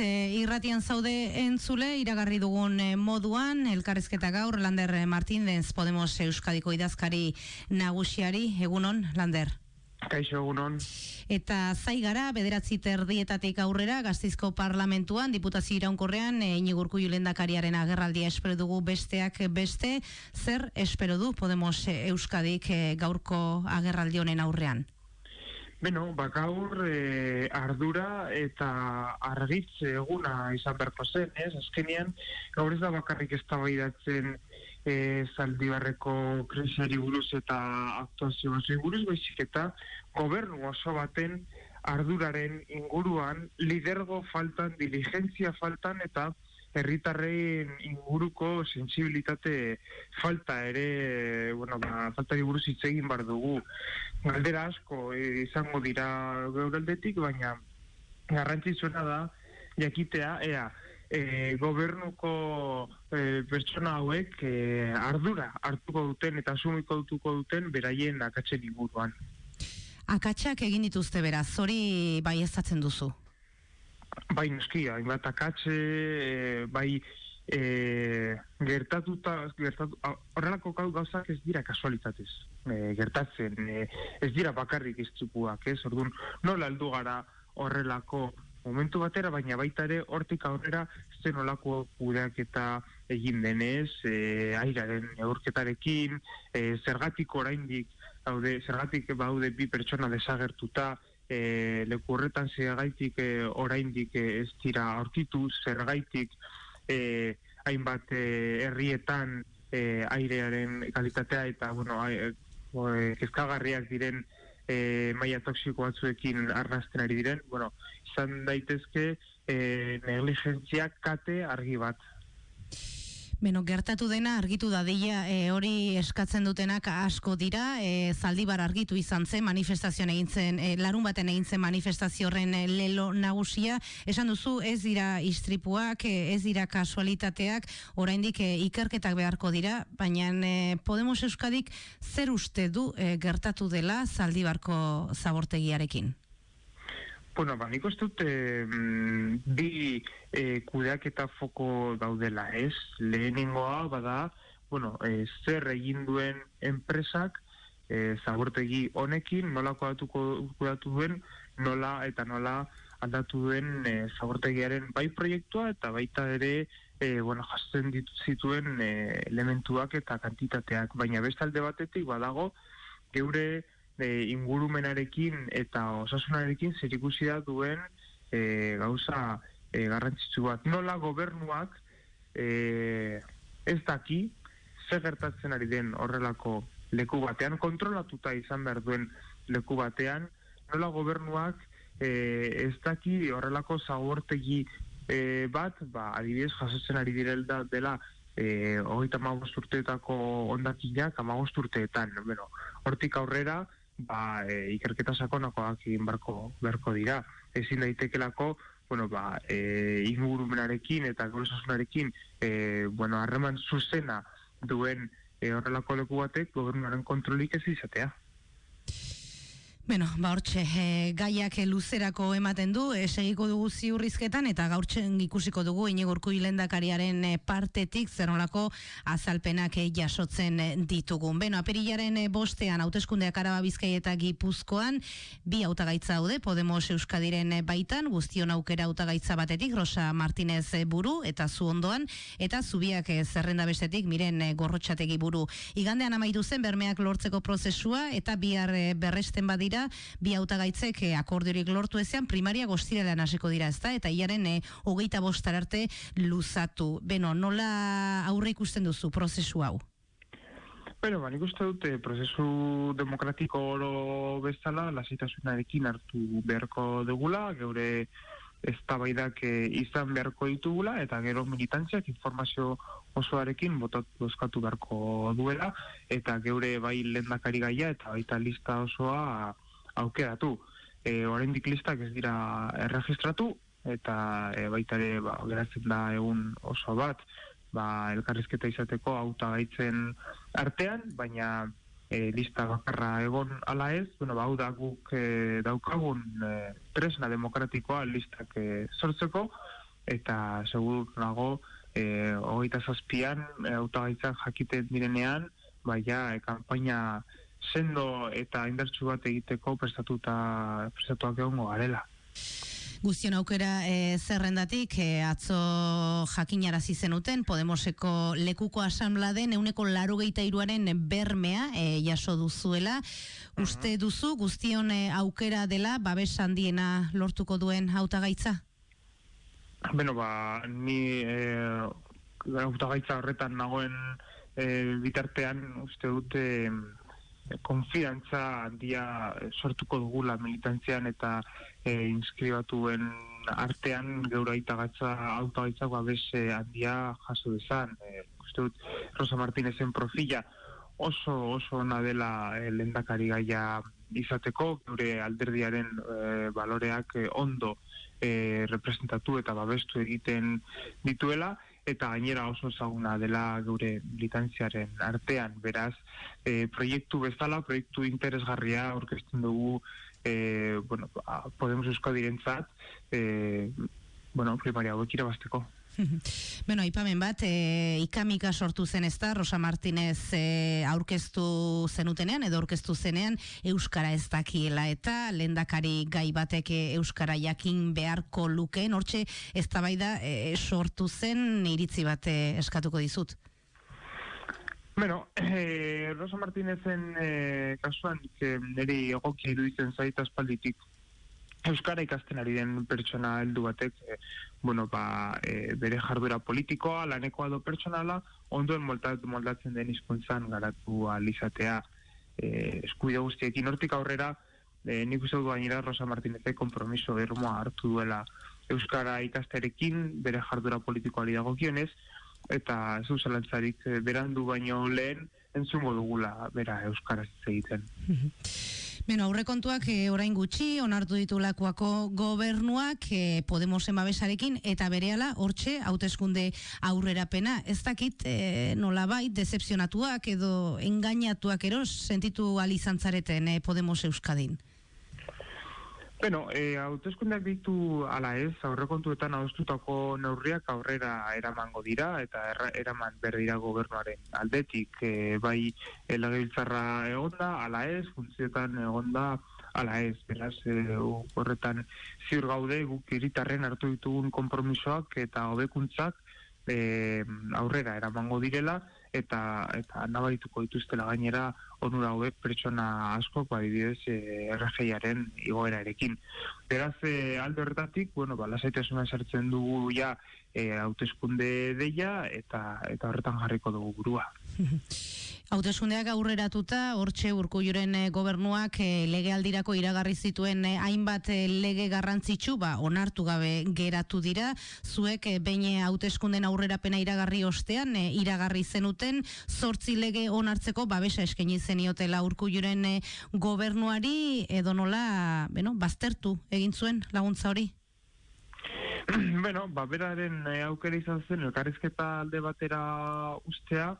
e, irratian zaude entzule, iragarri dugun e, moduan, elkarrezketa gaur, Lander Martínez Podemos Euskadiko idazkari nagusiari, egunon, Lander? Kaixo egunon. Eta zai gara, bederatzi terdietatik aurrera, gaztizko parlamentuan, diputazio iraunkorrean, e, inigurku julendakariaren agerraldia espero dugu besteak beste, zer espero du Podemos Euskadik e, gaurko agerraldi honen aurrean? Beno, bakaur e, ardura eta argitz eguna izan berko zen, ez? Azkenean, gaur ez da bakarrik ez tabaidatzen e, zaldibarreko kresiari buruz eta aktuazio buruz, baizik eta gobernu oso baten arduraren inguruan lidergo faltan, diligentzia faltan eta herritarrein inguruko sensibilitate falta ere, bueno, ba, falta buruz hitz egin bar dugu. Galdera asko e, izango dira geuraldetik, baina garrantzitsuena da jakitea ea e, gobernuko e, pertsona hauek e, ardura hartuko duten eta asumiko dutuko duten beraien akatzen inguruan. Akatsak egin dituzte beraz, hori bai ezatzen duzu? Bai noski, hainbat akatxe, e, bai e, gertatuta, gertatu, horrelako gauzak ez dira kasualitatez, e, gertatzen, e, ez dira bakarrik iztzupuak, ez, orduan, nola aldu gara horrelako momentu batera, baina baita ere hortik aurrera zen olako kudeak eta egin denez, e, airaren eurketarekin, e, zergatik oraindik, haude, zergatik baude bi pertsona desagertuta, e, leku horretan zergaitik e, oraindik e, ez dira aurkitu, zergaitik e, hainbat e, herrietan e, airearen kalitatea eta bueno, e, kezkagarriak diren e, maia toksiko batzuekin arrasten ari diren, bueno, izan daitezke e, negligentziak kate argi bat Beno, gertatu dena argitu da deia e, hori eskatzen dutenak asko dira, e, zaldibar argitu izan zen manifestazioan egin zen, e, larun baten egin zen manifestazio horren e, lelo nagusia, esan duzu ez dira istripuak, e, ez dira kasualitateak, oraindik e, ikerketak beharko dira, baina e, Podemos Euskadik zer uste du e, gertatu dela zaldibarko zabortegiarekin? Bueno, ba, nik uste dut bi e, kudeak eta foko daudela, ez? Lehenengoa, bada, bueno, e, zer egin duen enpresak e, zabortegi honekin, nola kodatuko kudatu duen, nola eta nola aldatu duen e, zabortegiaren bai proiektua eta baita ere e, bueno, jasten ditu zituen e, elementuak eta kantitateak, baina bestalde batetik badago geure e, ingurumenarekin eta osasunarekin zer ikusi da duen e, gauza e, garrantzitsu bat. Nola gobernuak e, ez daki zer gertatzen ari den horrelako leku batean, kontrolatuta izan behar duen leku batean, nola gobernuak e, ez daki horrelako zabortegi e, bat, ba, adibidez jasotzen ari direlda dela e, hogeita urteetako ondakinak amagost urteetan. Bueno, hortik aurrera, ba, e, ikerketa sakonakoak egin barko, berko dira. Ezin daitekelako, bueno, ba, e, ingurumenarekin eta gorosasunarekin, e, bueno, harreman zuzena duen e, horrelako leku batek gobernuaren kontrolik ez izatea. Bueno, ba hortxe, e, gaiak luzerako ematen du, e, segiko dugu ziurrizketan, eta gaurtzen ikusiko dugu inigurku hilendakariaren partetik zernolako azalpenak jasotzen ditugun. Beno, aperilaren bostean, hauteskundeak araba bizkai eta gipuzkoan, bi hautagaitza haude, Podemos Euskadiren baitan, guztion aukera hautagaitza batetik, Rosa Martinez buru, eta zu ondoan, eta zubiak zerrenda bestetik, miren gorrotxategi buru. Igandean amaitu zen, bermeak lortzeko prozesua, eta bihar berresten badira, bi hautagaitzek eh, akordiorik lortu ezean primaria goztirelean hasiko dira, ezta? Eta iaren eh, hogeita bostar arte luzatu. Beno, nola aurre ikusten duzu prozesu hau? Bueno, ba, nik uste dute eh, prozesu demokratiko oro bezala lasitasunarekin hartu beharko dugula, geure eztabaidak e, izan beharko ditugula eta gero militantziak informazio osoarekin botatu bozkatu beharko duela eta geure bai lendakari gaia eta baita lista osoa aukeratu. E, Horendik listak ez dira erregistratu, eta e, baita ere ba, geratzen da egun oso bat, ba, elkarrizketa izateko auta gaitzen artean, baina e, lista bakarra egon ala ez, bueno, ba, hau da guk e, daukagun e, tresna demokratikoa listak e, sortzeko, eta segur nago e, hogeita zazpian e, autagaitzak jakiten direnean baina e, kampaina sendo eta indartsu bat egiteko prestatuta prestatuak egongo garela. Guztion aukera e, zerrendatik e, atzo jakinarazi zenuten Podemoseko lekuko asanbladen euneko laro iruaren bermea e, jaso duzuela. Uste duzu guztion aukera dela babes handiena lortuko duen hautagaitza? Beno, ba, ni e, hautagaitza horretan nagoen e, bitartean uste dute konfiantza handia sortuko dugula militantzian eta e, inskribatuen artean geura itagatza autogaitzak babes handia jaso dezan. E, uste dut, Rosa Martinezen profila oso oso ona dela e, lendakari gaia izateko, geure alderdiaren e, baloreak e, ondo e, representatu eta babestu egiten dituela, eta gainera oso ezaguna dela gure militantziaren artean, beraz, e, proiektu bezala, proiektu interesgarria orkesten dugu e, bueno, Podemos Euskadirentzat, e, bueno, primaria hauek irabazteko. bueno, aipamen bat, e, ikamika sortu zen ez da, Rosa Martinez e, aurkeztu zenutenean, edo aurkeztu zenean, Euskara ez dakiela eta lendakari gai batek Euskara jakin beharko lukeen, hortxe ez da bai da e, sortu zen iritzi bat eskatuko dizut. Bueno, eh, Rosa Martinezen eh, kasuan, que niri egokia iruditzen zaita espalditik, Euskara ikasten ari den pertsona heldu batek, e, bueno, ba, e, bere jarduera politikoa, lanekoa do pertsonala, ondoen moldatzen den hizkuntzan garatu alizatea e, eskuide guztiekin. Hortik aurrera, e, nik uste du gainera Rosa Martinezek kompromiso ermoa hartu duela Euskara ikasterekin, bere jarduera politikoa dagokionez, eta ez du zelantzarik berandu baino lehen entzungo dugula bera Euskara egiten. Beno, aurrekontuak e, orain gutxi, onartu ditu lakuako gobernuak e, Podemos emabesarekin, eta berehala hortxe, hauteskunde aurrerapena. Ez dakit e, nola bai, decepzionatuak edo engainatuak eros, sentitu alizantzareten e, Podemos Euskadin? Bueno, eh, hauteskundeak ditu ala ez, aurrekontuetan adostutako neurriak aurrera eramango dira, eta eraman berdira gobernuaren aldetik, eh, bai elagabiltzarra egonda, ala ez, funtzioetan egonda, ala ez, beraz, eh, horretan ziur gaude, guk iritarren hartu ditugun kompromisoak eta hobekuntzak eh, aurrera eramango direla, eta eta nabarituko dituztela gainera onura hauek pertsona asko badibidez e, RGIaren igoerarekin. Beraz, e, alde horretatik, bueno, ba, lasaitasuna sartzen dugu ja e, hauteskunde deia eta eta horretan jarriko dugu burua. Hauteskundeak aurreratuta, hortxe urkulluren e, gobernuak e, legealdirako iragarri zituen e, hainbat lege garrantzitsu, ba, onartu gabe geratu dira, zuek behin hauteskunden aurrerapena iragarri ostean, iragarri zenuten, zortzi lege onartzeko, babesa eskeni zeniotela urkulluren gobernuari, edo nola, bueno, baztertu egin zuen laguntza hori? bueno, ba, beraren e, aukera izan zen, elkarrizketa alde batera ustea,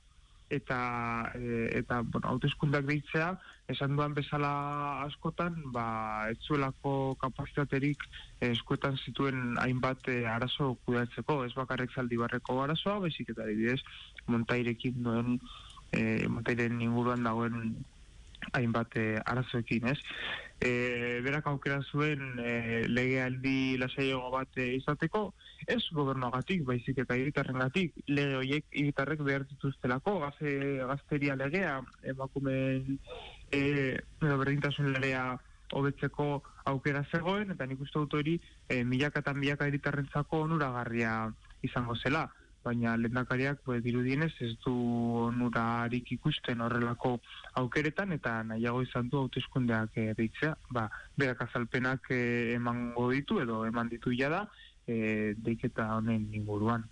eta e, eta bueno, hauteskundak deitzea esan duan bezala askotan ba etzuelako kapasitaterik eskuetan zituen hainbat e, arazo kudeatzeko ez bakarrek zaldi barreko arazoa baizik eta adibidez montairekin duen e, montairen inguruan dagoen hainbat e, arazoekin ez e, berak aukera zuen e, legealdi lasaiago bat e, izateko, ez gobernuagatik, baizik eta hiritarren gatik, lege horiek hiritarrek behar dituztelako, gaze, gazteria legea, emakumen e, berdintasun legea hobetzeko aukera zegoen, eta nik uste dut hori e, milaka eta milaka hiritarrentzako onuragarria izango zela baina lendakariak pues, dirudienez ez du onurarik ikusten horrelako aukeretan eta nahiago izan du hauteskundeak e, deitzea, ba, berak azalpenak e, emango ditu edo eman ditu jada e, deiketa honen inguruan.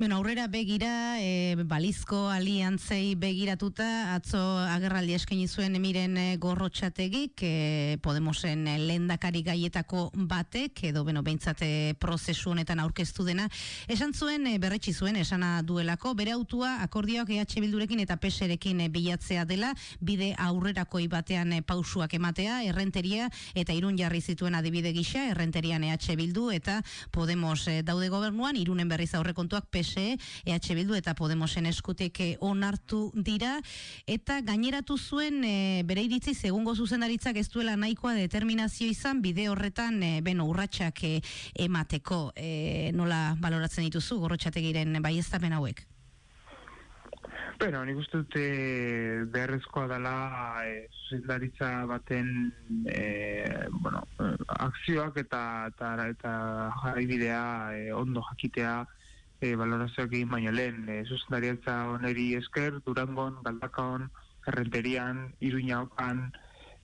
Bueno, aurrera begira, e, balizko aliantzei begiratuta, atzo agerraldi eskaini zuen emiren e, gorrotxategik, e, Podemosen lendakari gaietako batek, edo beno, behintzate prozesu honetan aurkeztu dena, esan zuen, e, berretsi zuen, esana duelako, bere autua akordioak EH Bildurekin eta PSerekin bilatzea dela, bide aurrerako batean pausuak ematea, errenteria eta irun jarri zituen adibide gisa, errenterian EH Bildu eta Podemos daude gobernuan, irunen berriz aurrekontuak PSE PSE, EH Bildu eta Podemosen eskutek onartu dira. Eta gaineratu zuen e, bere iritzi segungo zuzendaritzak ez duela nahikoa determinazio izan bide horretan e, beno urratsak e, emateko. E, nola baloratzen dituzu gorrotxategiren baiestapen hauek? Bueno, nik uste dute beharrezkoa dela e, zuzendaritza baten e, bueno, akzioak eta eta, eta jarraibidea e, ondo jakitea e, balorazioak egin baino lehen, e, zuzendariatza oneri esker, Durangon, Galdakaon, Errenterian, Iruñaokan,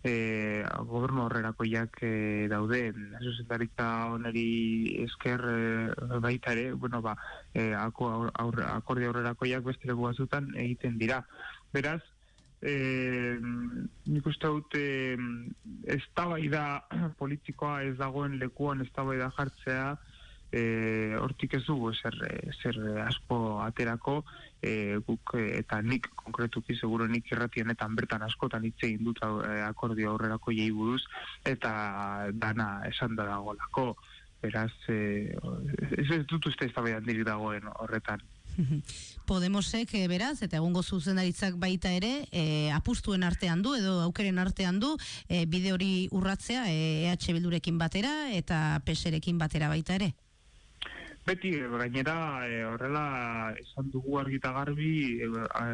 e, gobernu horrerako jak e, daude, zuzendaritza oneri esker e, baita ere, bueno, ba, e, ako, aurre, akordi horrerako jak beste bazutan egiten dira. Beraz, E, nik uste dut e, ez politikoa ez dagoen lekuan ez jartzea e, hortik ez dugu zer, zer asko aterako e, guk eta nik konkretuki seguro nik irratienetan bertan askotan hitz egin dut e, akordio aurrerako jei buruz eta dana esan da dagolako beraz e, ez, ez dut uste ez dagoen horretan. Podemosek e, beraz eta egungo zuzendaritzak baita ere e, apustuen artean du edo aukeren artean du e, bide hori urratzea e, EH Bildurekin batera eta PSerekin batera baita ere Beti, gainera, e, horrela, esan dugu argita garbi e,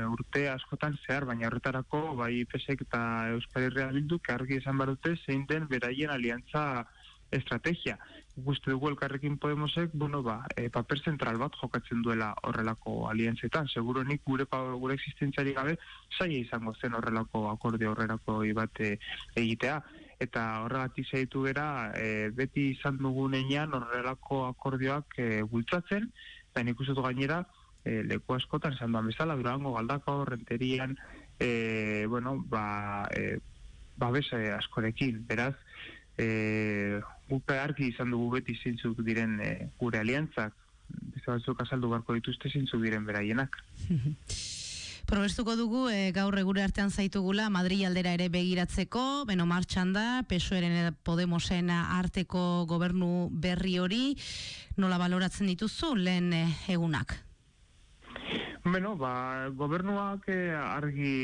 urte askotan zehar, baina horretarako, bai pesek eta Euskal Herria bildu, argi esan barute, zein den beraien aliantza estrategia. Guste dugu elkarrekin Podemosek, bueno, ba, e, paper zentral bat jokatzen duela horrelako aliantzetan. Seguro nik gure, gure existentziari gabe, zaila izango zen horrelako akorde horrelako bat egitea eta horregatik zaitu gera e, beti izan dugunean horrelako akordioak e, bultzatzen, eta nik gainera e, leku askotan esan duan bezala, durango, galdako, renterian, e, bueno, ba, e, babese askorekin, beraz, e, gupe argi izan dugu beti zintzuk diren e, gure aliantzak, bizar batzuk azaldu barko dituzte zintzuk diren beraienak. Probestuko dugu e, gaur egure artean zaitugula Madri aldera ere begiratzeko, beno martxan da, pesoeren Podemosen arteko gobernu berri hori, nola baloratzen dituzu lehen eh, egunak? Beno, ba, gobernuak eh, argi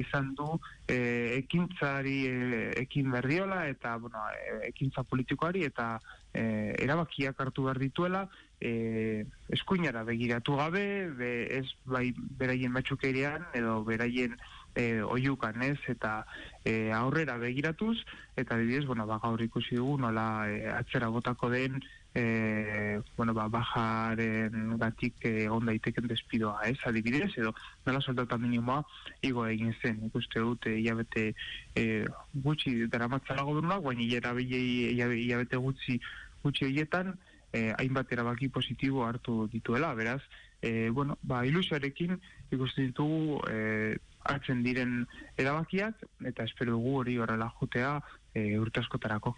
izan du eh, ekintzari eh, ekin berriola eta bueno, ekintza politikoari eta eh, erabakiak hartu behar dituela eh, eskuinara begiratu gabe, be, ez bai beraien matxukerian edo beraien eh, oiukan ez? Eta eh, aurrera begiratuz eta dibidez, bueno, ba, gaur ikusi dugu nola eh, atzera botako den e, bueno, ba, bajaren gatik egon daiteken despidoa, ez, adibidez, edo nola soldata minimoa igo egin zen, ikuste dut, hilabete e, gutxi dara matzara gobernuak, baina hilabete gutxi gutxi horietan, e, hainbat erabaki positibo hartu dituela, beraz, e, bueno, ba, ilusioarekin ikusten ditugu e, hartzen diren erabakiak, eta espero dugu hori horrela jutea, e, urte askotarako.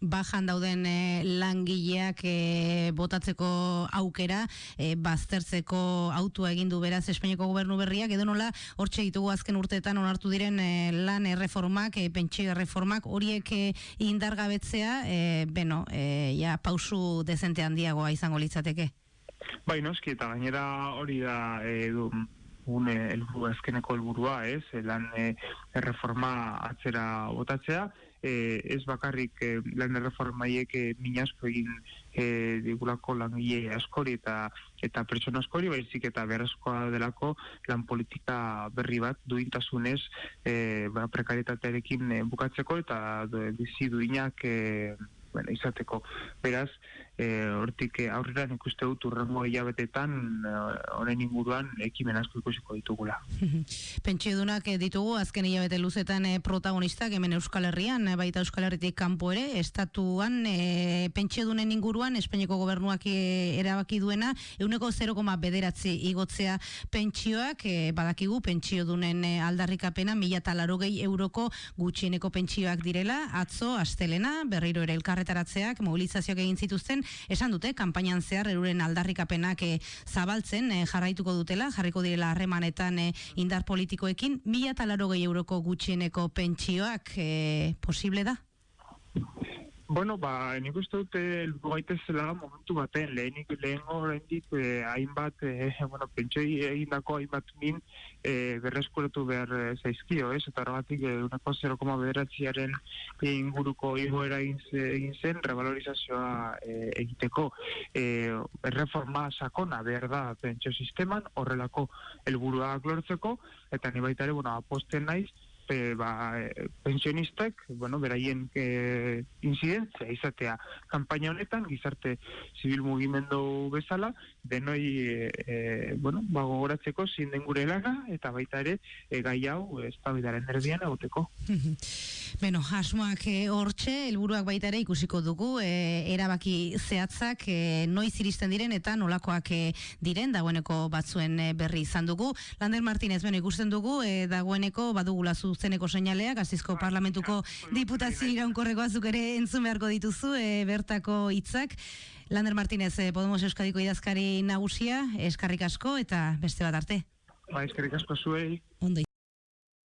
Bajan dauden e, langileak e, botatzeko aukera, e, baztertzeko autua egin du beraz Espainiako gobernu berriak, edo nola hortxe ditugu azken urteetan onartu diren e, lan erreformak, e, pentsio erreformak, horiek e, indargabetzea, e, beno, e, ja, pausu dezente handiagoa izango litzateke. Bai, noski, eta gainera hori da e, du, une elburu, ezkeneko helburua, ez, lan e, erreforma atzera botatzea, e, ez bakarrik e, lan erreformaiek e, minasko egin e, digulako langile askori eta eta pertsona askori, baizik eta beharrezkoa delako lan politika berri bat duintasunez e, ba, prekaritatearekin e, bukatzeko eta bizi duinak e, bueno, izateko. Beraz, e, hortik e, aurrera nik uste dut urrengo hilabetetan e, honen inguruan ekimen asko ikusiko ditugula. Pentsiodunak eh, ditugu azken hilabete luzetan eh, protagonistak hemen Euskal Herrian, eh, baita Euskal Herritik kanpo ere, estatuan e, pentsiodunen inguruan Espainiako gobernuak eh, erabaki duena, euneko 0, bederatzi igotzea pentsioak, eh, badakigu pentsiodunen eh, aldarrikapena mila talarogei euroko gutxieneko pentsioak direla, atzo, astelena, berriro ere elkarretaratzeak, mobilizazioak egin zituzten, esan dute, kanpainan zehar eruren aldarrikapenak eh, zabaltzen eh, jarraituko dutela, jarriko direla harremanetan eh, indar politikoekin, mila talarogei euroko gutxieneko pentsioak eh, posible da? Bueno, ba, nik uste dute heldu gaitezela momentu baten, lehenik lehengo oraindik eh, hainbat, eh, bueno, pentsoi egindako hainbat min eh, berreskuratu behar eh, zaizkio, ez? Eta horregatik eh, unako 0, bederatziaren inguruko igoera egin, ze- egin zen, revalorizazioa eh, egiteko. Eh, erreforma sakona behar da pentsio sisteman, horrelako helburuak lortzeko, eta ni baita ere, bueno, aposten naiz, e, ba, e, pensionistek, bueno, beraien e, incidentzia izatea kanpaina honetan, gizarte zibil mugimendu bezala, denoi, e, bueno, ba, gogoratzeko zin den gure lana, eta baita ere, e, gai hau, ez erdian egoteko. Beno, asmoak eh, hortxe, helburuak baita ere ikusiko dugu, eh, erabaki zehatzak eh, noiz iristen diren eta nolakoak eh, diren, dagoeneko batzuen berri izan dugu. Lander Martinez, beno, ikusten dugu, eh, dagoeneko badugula zuzeneko seinaleak, azizko parlamentuko diputazio iraunkorreko azuk ere entzun beharko dituzu, eh, bertako hitzak. Lander Martinez, Podemos Euskadiko idazkari nagusia, eskarrik asko eta beste bat arte. Ba, eskerrik asko zuei. Ondo